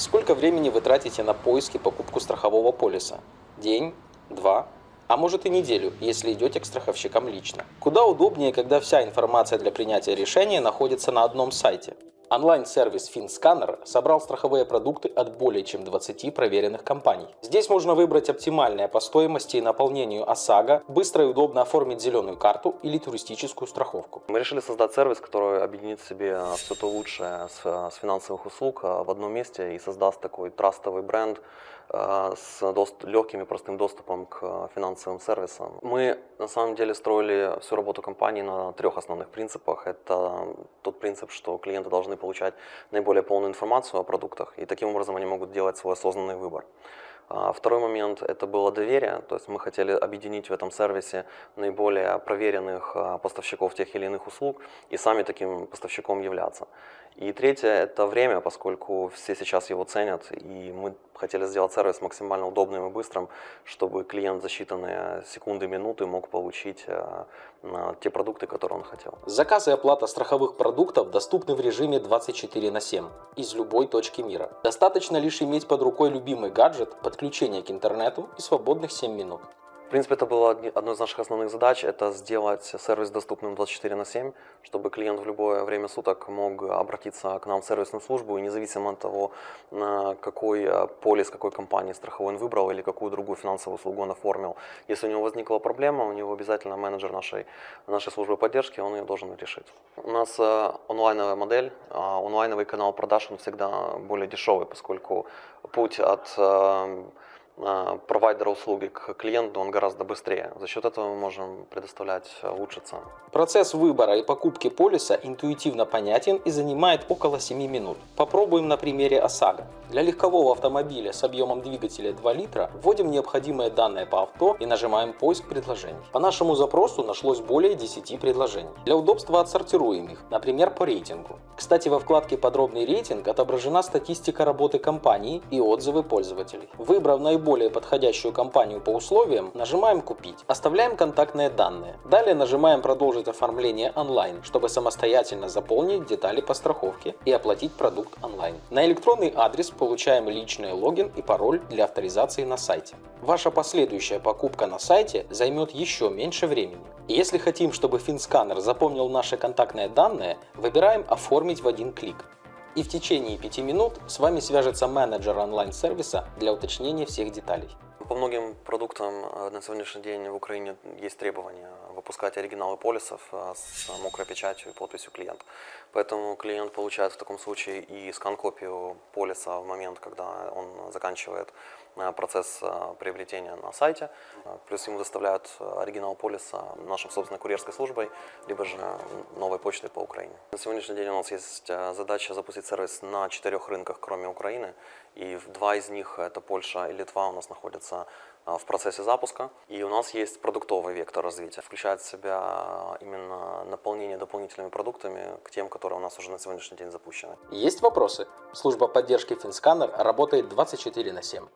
Сколько времени вы тратите на поиски покупку страхового полиса? День? Два? А может и неделю, если идете к страховщикам лично. Куда удобнее, когда вся информация для принятия решения находится на одном сайте. Онлайн-сервис FinScanner собрал страховые продукты от более чем 20 проверенных компаний. Здесь можно выбрать оптимальное по стоимости и наполнению ОСАГО, быстро и удобно оформить зеленую карту или туристическую страховку. Мы решили создать сервис, который объединит в себе все то лучшее с, с финансовых услуг а, в одном месте и создаст такой трастовый бренд а, с легким и простым доступом к финансовым сервисам. Мы на самом деле строили всю работу компании на трех основных принципах. Это тот принцип, что клиенты должны получать наиболее полную информацию о продуктах, и таким образом они могут делать свой осознанный выбор. А, второй момент – это было доверие, то есть мы хотели объединить в этом сервисе наиболее проверенных а, поставщиков тех или иных услуг и сами таким поставщиком являться. И третье – это время, поскольку все сейчас его ценят, и мы хотели сделать сервис максимально удобным и быстрым, чтобы клиент за считанные секунды, минуты мог получить а, те продукты, которые он хотел. Заказ и оплата страховых продуктов доступны в режиме 24 на 7 из любой точки мира. Достаточно лишь иметь под рукой любимый гаджет, подключение к интернету и свободных 7 минут. В принципе, это было одной из наших основных задач, это сделать сервис доступным 24 на 7, чтобы клиент в любое время суток мог обратиться к нам в сервисную службу, и независимо от того, какой э, полис, какой компании страховой он выбрал или какую другую финансовую услугу он оформил. Если у него возникла проблема, у него обязательно менеджер нашей, нашей службы поддержки, он ее должен решить. У нас э, онлайновая модель, а онлайновый канал продаж, он всегда более дешевый, поскольку путь от э, провайдера услуги к клиенту, он гораздо быстрее. За счет этого мы можем предоставлять лучше цены. Процесс выбора и покупки полиса интуитивно понятен и занимает около 7 минут. Попробуем на примере ОСАГО. Для легкового автомобиля с объемом двигателя 2 литра вводим необходимые данные по авто и нажимаем поиск предложений. По нашему запросу нашлось более 10 предложений. Для удобства отсортируем их, например по рейтингу. Кстати, во вкладке «Подробный рейтинг» отображена статистика работы компании и отзывы пользователей. Выбрав наиболее наиболее подходящую компанию по условиям, нажимаем «Купить». Оставляем контактные данные. Далее нажимаем «Продолжить оформление онлайн», чтобы самостоятельно заполнить детали по страховке и оплатить продукт онлайн. На электронный адрес получаем личный логин и пароль для авторизации на сайте. Ваша последующая покупка на сайте займет еще меньше времени. Если хотим, чтобы FinScanner запомнил наши контактные данные, выбираем «Оформить в один клик» и в течение 5 минут с вами свяжется менеджер онлайн-сервиса для уточнения всех деталей. По многим продуктам э, на сегодняшний день в Украине есть требования выпускать оригиналы полисов э, с мокрой печатью и подписью клиента. Поэтому клиент получает в таком случае и скан-копию полиса в момент, когда он заканчивает э, процесс приобретения на сайте. Плюс ему доставляют оригинал полиса нашей собственной курьерской службой, либо же новой почтой по Украине. На сегодняшний день у нас есть задача запустить сервис на четырех рынках, кроме Украины. И два из них, это Польша и Литва, у нас находятся а, в процессе запуска. И у нас есть продуктовый вектор развития. Включает в себя именно наполнение дополнительными продуктами к тем, которые у нас уже на сегодняшний день запущены. Есть вопросы? Служба поддержки FinScanner работает 24 на 7.